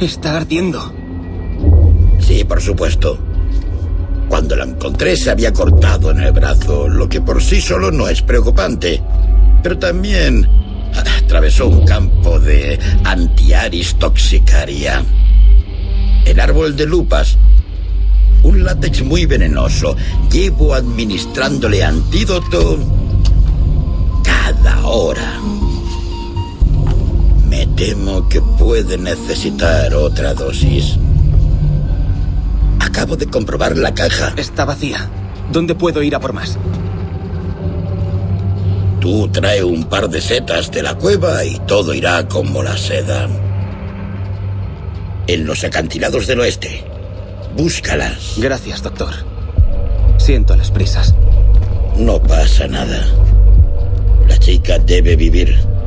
Está ardiendo. Sí, por supuesto. Cuando la encontré se había cortado en el brazo, lo que por sí solo no es preocupante. Pero también atravesó un campo de antiaris toxicaria. El árbol de lupas. Un látex muy venenoso. Llevo administrándole antídoto cada hora. Temo que puede necesitar otra dosis. Acabo de comprobar la caja. Está vacía. ¿Dónde puedo ir a por más? Tú trae un par de setas de la cueva y todo irá como la seda. En los acantilados del oeste. Búscalas. Gracias, doctor. Siento las prisas. No pasa nada. La chica debe vivir.